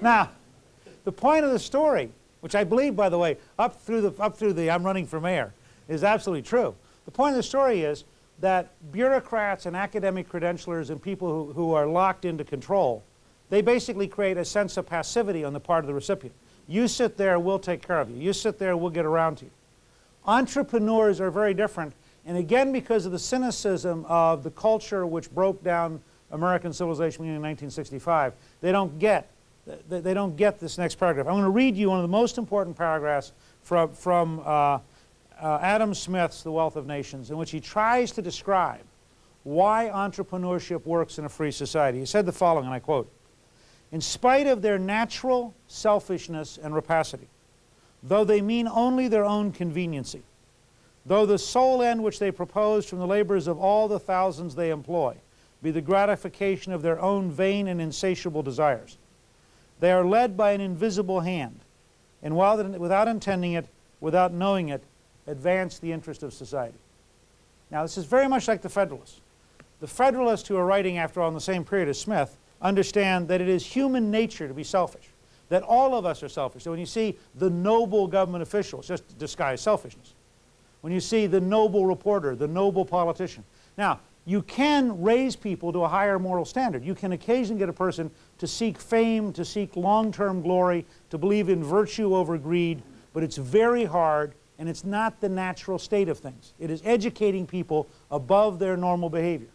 Now, the point of the story, which I believe, by the way, up through the, up through the I'm running for mayor, is absolutely true. The point of the story is that bureaucrats and academic credentialers and people who, who are locked into control, they basically create a sense of passivity on the part of the recipient. You sit there, we'll take care of you. You sit there, we'll get around to you. Entrepreneurs are very different, and again because of the cynicism of the culture which broke down American civilization in 1965, they don't get they don't get this next paragraph. I'm going to read you one of the most important paragraphs from, from uh, uh, Adam Smith's The Wealth of Nations, in which he tries to describe why entrepreneurship works in a free society. He said the following, and I quote, In spite of their natural selfishness and rapacity, though they mean only their own conveniency, though the sole end which they propose from the labors of all the thousands they employ be the gratification of their own vain and insatiable desires, they are led by an invisible hand, and while without intending it, without knowing it, advance the interest of society. Now this is very much like the Federalists. The Federalists who are writing, after all, in the same period as Smith, understand that it is human nature to be selfish, that all of us are selfish. So when you see the noble government official, it's just disguised selfishness. When you see the noble reporter, the noble politician. Now, you can raise people to a higher moral standard. You can occasionally get a person to seek fame, to seek long-term glory, to believe in virtue over greed, but it's very hard and it's not the natural state of things. It is educating people above their normal behavior.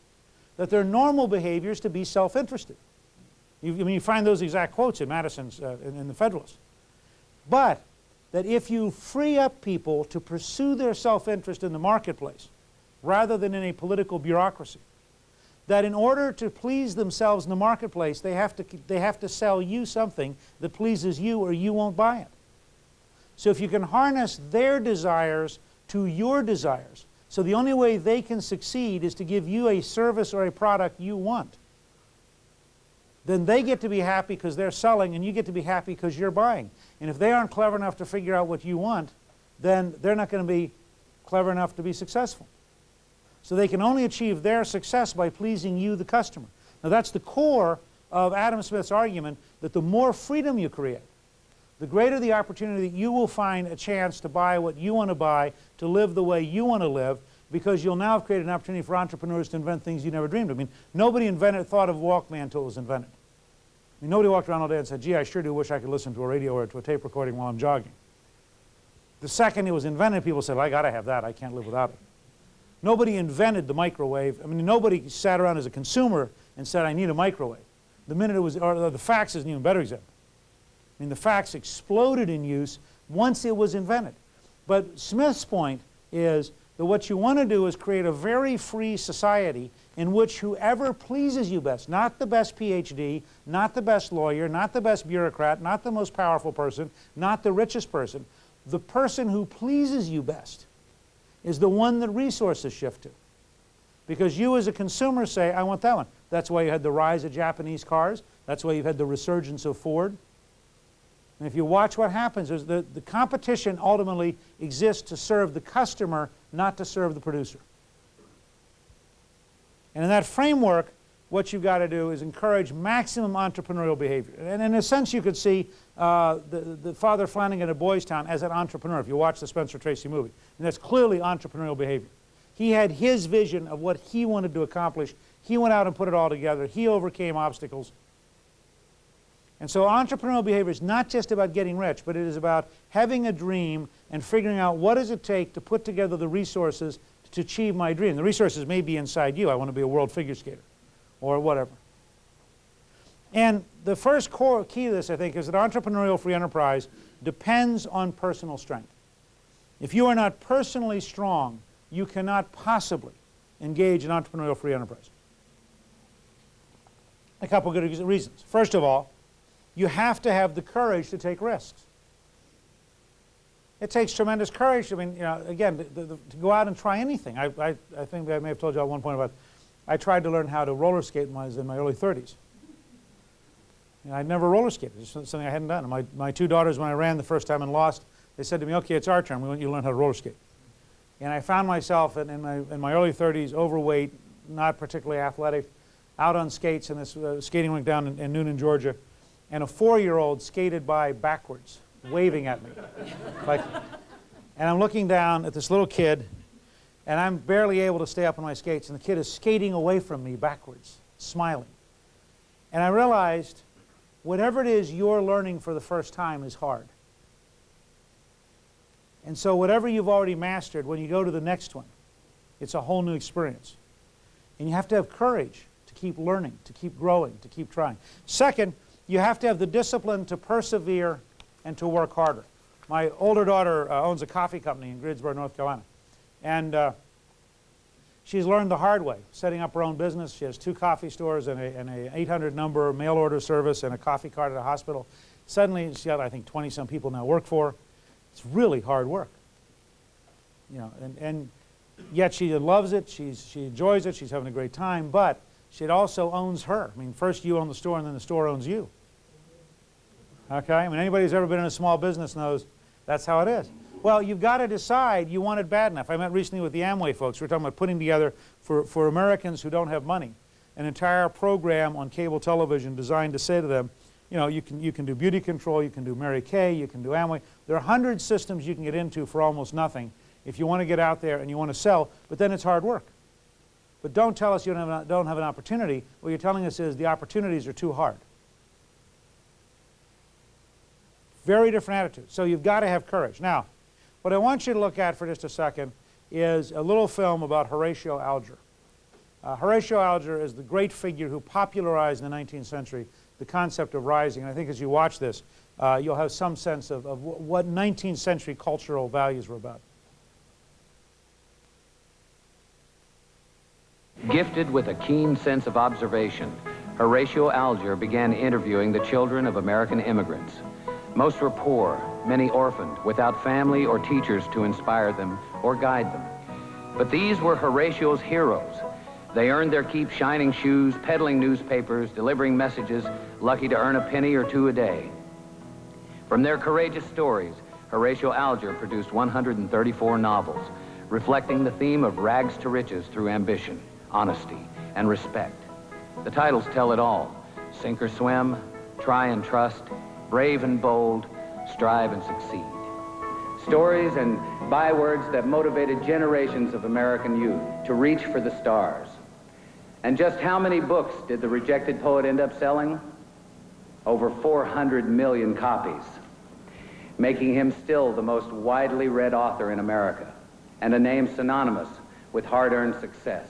That their normal behavior is to be self-interested. You, I mean, you find those exact quotes in Madison's, uh, in, in the Federalist. But that if you free up people to pursue their self-interest in the marketplace, rather than in a political bureaucracy, that in order to please themselves in the marketplace, they have to, they have to sell you something that pleases you or you won't buy it. So if you can harness their desires to your desires, so the only way they can succeed is to give you a service or a product you want, then they get to be happy because they're selling and you get to be happy because you're buying. And if they aren't clever enough to figure out what you want, then they're not going to be clever enough to be successful. So they can only achieve their success by pleasing you, the customer. Now that's the core of Adam Smith's argument that the more freedom you create, the greater the opportunity that you will find a chance to buy what you want to buy, to live the way you want to live, because you'll now have created an opportunity for entrepreneurs to invent things you never dreamed of. I mean, nobody invented, thought of Walkman until it was invented. I mean, nobody walked around all day and said, gee, I sure do wish I could listen to a radio or to a tape recording while I'm jogging. The second it was invented, people said, I got to have that. I can't live without it. Nobody invented the microwave. I mean, nobody sat around as a consumer and said, I need a microwave. The minute it was, or the fax is an even better example. I mean, the fax exploded in use once it was invented. But Smith's point is that what you want to do is create a very free society in which whoever pleases you best, not the best PhD, not the best lawyer, not the best bureaucrat, not the most powerful person, not the richest person, the person who pleases you best is the one that resources shift to. Because you as a consumer say, I want that one. That's why you had the rise of Japanese cars. That's why you've had the resurgence of Ford. And if you watch what happens, the, the competition ultimately exists to serve the customer, not to serve the producer. And in that framework, what you've got to do is encourage maximum entrepreneurial behavior. And in a sense, you could see uh, the, the Father Flanagan of Boys Town as an entrepreneur, if you watch the Spencer Tracy movie. And that's clearly entrepreneurial behavior. He had his vision of what he wanted to accomplish. He went out and put it all together. He overcame obstacles. And so entrepreneurial behavior is not just about getting rich, but it is about having a dream and figuring out what does it take to put together the resources to achieve my dream. The resources may be inside you. I want to be a world figure skater or whatever. And the first core key to this, I think, is that entrepreneurial free enterprise depends on personal strength. If you are not personally strong, you cannot possibly engage in entrepreneurial free enterprise. A couple good reasons. First of all, you have to have the courage to take risks. It takes tremendous courage. I mean, you know, again, the, the, to go out and try anything. I, I, I, think I may have told you at one point about, I tried to learn how to roller skate when I was in my early 30s. You know, I'd never roller skated. It's something I hadn't done. My, my two daughters, when I ran the first time and lost, they said to me, okay, it's our turn. We want you to learn how to roller skate. And I found myself in, in, my, in my early 30s, overweight, not particularly athletic, out on skates in this uh, skating rink down in, in Newnan, Georgia, and a four-year-old skated by backwards, waving at me. Like, and I'm looking down at this little kid, and I'm barely able to stay up on my skates, and the kid is skating away from me backwards, smiling. And I realized whatever it is you're learning for the first time is hard. And so whatever you've already mastered, when you go to the next one, it's a whole new experience. And you have to have courage to keep learning, to keep growing, to keep trying. Second, you have to have the discipline to persevere and to work harder. My older daughter uh, owns a coffee company in Greensboro, North Carolina. And uh, she's learned the hard way, setting up her own business. She has two coffee stores and a, a 800 number mail order service and a coffee cart at a hospital. Suddenly, she's got, I think, 20 some people now work for her. It's really hard work. You know, and, and yet she loves it, she's, she enjoys it, she's having a great time, but she also owns her. I mean, first you own the store and then the store owns you. Okay? I mean, anybody who's ever been in a small business knows that's how it is. Well, you've got to decide you want it bad enough. I met recently with the Amway folks. We are talking about putting together, for, for Americans who don't have money, an entire program on cable television designed to say to them, you know, you can, you can do BeautiControl, you can do Mary Kay, you can do Amway. There are 100 systems you can get into for almost nothing if you want to get out there and you want to sell, but then it's hard work. But don't tell us you don't have, an, don't have an opportunity. What you're telling us is the opportunities are too hard. Very different attitude. So you've got to have courage. Now, what I want you to look at for just a second is a little film about Horatio Alger. Uh, Horatio Alger is the great figure who popularized in the 19th century the concept of rising. And I think as you watch this, uh, you'll have some sense of, of what 19th century cultural values were about. Gifted with a keen sense of observation, Horatio Alger began interviewing the children of American immigrants. Most were poor, many orphaned, without family or teachers to inspire them or guide them. But these were Horatio's heroes. They earned their keep shining shoes, peddling newspapers, delivering messages, lucky to earn a penny or two a day. From their courageous stories, Horatio Alger produced 134 novels, reflecting the theme of rags to riches through ambition, honesty, and respect. The titles tell it all. Sink or swim, try and trust, brave and bold, strive and succeed. Stories and bywords that motivated generations of American youth to reach for the stars. And just how many books did the rejected poet end up selling? Over 400 million copies, making him still the most widely read author in America and a name synonymous with hard-earned success.